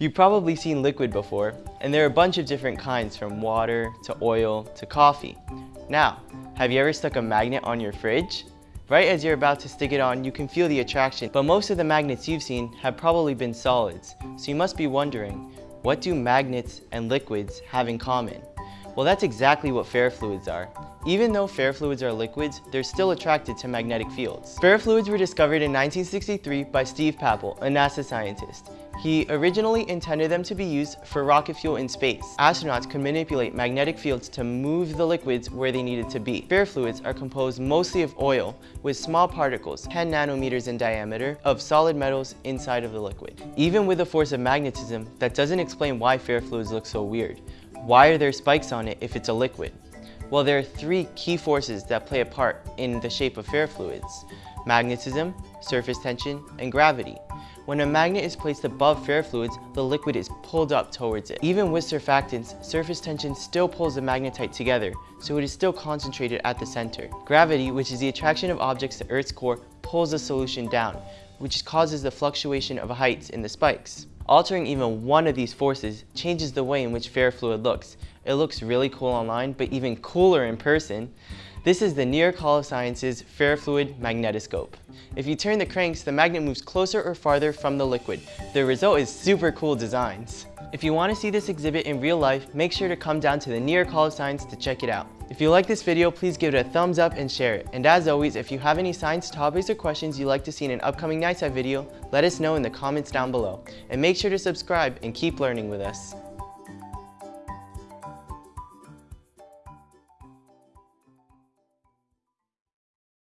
You've probably seen liquid before, and there are a bunch of different kinds from water to oil to coffee. Now, have you ever stuck a magnet on your fridge? Right as you're about to stick it on, you can feel the attraction, but most of the magnets you've seen have probably been solids. So you must be wondering, what do magnets and liquids have in common? Well, that's exactly what ferrofluids are. Even though ferrofluids are liquids, they're still attracted to magnetic fields. Ferrofluids were discovered in 1963 by Steve Papell, a NASA scientist. He originally intended them to be used for rocket fuel in space. Astronauts could manipulate magnetic fields to move the liquids where they needed to be. Ferrofluids are composed mostly of oil with small particles, 10 nanometers in diameter, of solid metals inside of the liquid. Even with the force of magnetism, that doesn't explain why ferrofluids look so weird. Why are there spikes on it if it's a liquid? Well, there are three key forces that play a part in the shape of ferrofluids Magnetism, surface tension, and gravity. When a magnet is placed above ferrofluids, the liquid is pulled up towards it. Even with surfactants, surface tension still pulls the magnetite together, so it is still concentrated at the center. Gravity, which is the attraction of objects to Earth's core, pulls the solution down, which causes the fluctuation of heights in the spikes. Altering even one of these forces changes the way in which ferrofluid looks. It looks really cool online, but even cooler in person. This is the New York of Sciences ferrofluid magnetoscope. If you turn the cranks, the magnet moves closer or farther from the liquid. The result is super cool designs. If you want to see this exhibit in real life, make sure to come down to the New York Hall of Science to check it out. If you like this video, please give it a thumbs up and share it. And as always, if you have any science topics or questions you'd like to see in an upcoming NYSCI video, let us know in the comments down below. And make sure to subscribe and keep learning with us.